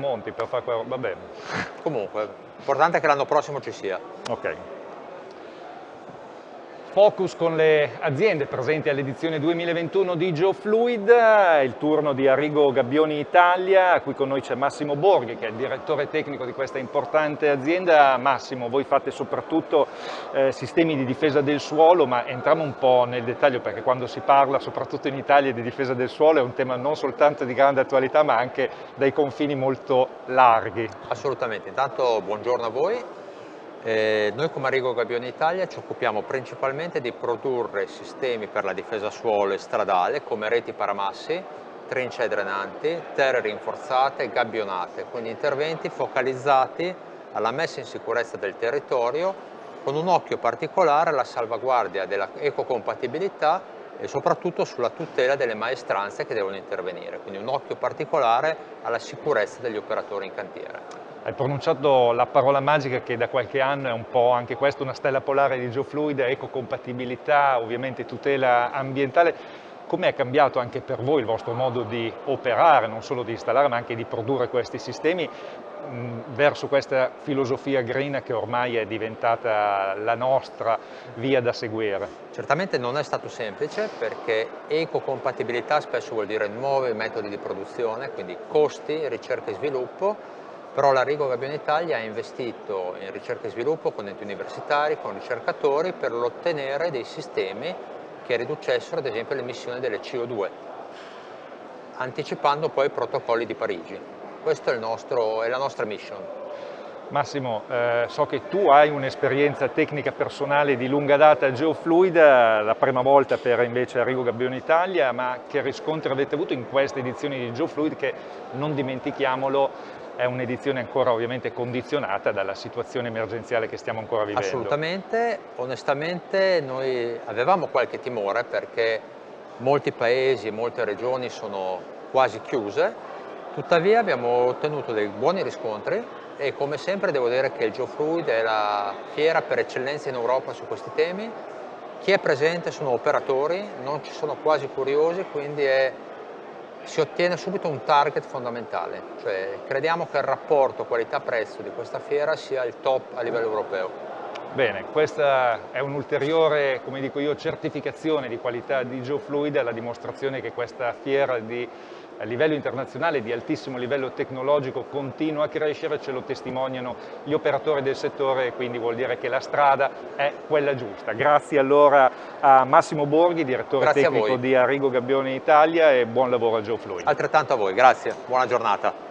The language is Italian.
monti per fare quello, va bene. Comunque, l'importante è che l'anno prossimo ci sia. Ok. Focus con le aziende presenti all'edizione 2021 di GeoFluid, il turno di Arrigo Gabbioni Italia, qui con noi c'è Massimo Borghi che è il direttore tecnico di questa importante azienda. Massimo, voi fate soprattutto eh, sistemi di difesa del suolo, ma entriamo un po' nel dettaglio perché quando si parla soprattutto in Italia di difesa del suolo è un tema non soltanto di grande attualità ma anche dai confini molto larghi. Assolutamente, intanto buongiorno a voi. Eh, noi come Arrigo Gabbione Italia ci occupiamo principalmente di produrre sistemi per la difesa suolo e stradale come reti paramassi, trincee drenanti, terre rinforzate, gabbionate, quindi interventi focalizzati alla messa in sicurezza del territorio con un occhio particolare alla salvaguardia dell'ecocompatibilità e soprattutto sulla tutela delle maestranze che devono intervenire, quindi un occhio particolare alla sicurezza degli operatori in cantiere. Hai pronunciato la parola magica che da qualche anno è un po' anche questa una stella polare di GeoFluid, ecocompatibilità, ovviamente tutela ambientale. Com'è cambiato anche per voi il vostro modo di operare, non solo di installare ma anche di produrre questi sistemi verso questa filosofia green che ormai è diventata la nostra via da seguire? Certamente non è stato semplice perché ecocompatibilità spesso vuol dire nuovi metodi di produzione, quindi costi, ricerca e sviluppo però la Rigo Gabbione Italia ha investito in ricerca e sviluppo con enti universitari, con ricercatori per ottenere dei sistemi che riducessero ad esempio l'emissione delle CO2 anticipando poi i protocolli di Parigi. Questa è, è la nostra mission. Massimo, eh, so che tu hai un'esperienza tecnica personale di lunga data geofluida, la prima volta per invece Arrigo Gabbione Italia, ma che riscontri avete avuto in queste edizioni di geofluid che, non dimentichiamolo, è un'edizione ancora ovviamente condizionata dalla situazione emergenziale che stiamo ancora vivendo. Assolutamente, onestamente noi avevamo qualche timore perché molti paesi e molte regioni sono quasi chiuse, tuttavia abbiamo ottenuto dei buoni riscontri e come sempre devo dire che il GeoFluid è la fiera per eccellenza in Europa su questi temi, chi è presente sono operatori, non ci sono quasi curiosi, quindi è si ottiene subito un target fondamentale, cioè crediamo che il rapporto qualità-prezzo di questa fiera sia il top a livello europeo. Bene, questa è un'ulteriore, come dico io, certificazione di qualità di GeoFluid, la dimostrazione che questa fiera di a livello internazionale di altissimo livello tecnologico continua a crescere, ce lo testimoniano gli operatori del settore e quindi vuol dire che la strada è quella giusta. Grazie allora a Massimo Borghi, direttore grazie tecnico di Arrigo Gabbione Italia e buon lavoro a Joe Floyd. Altrettanto a voi, grazie, buona giornata.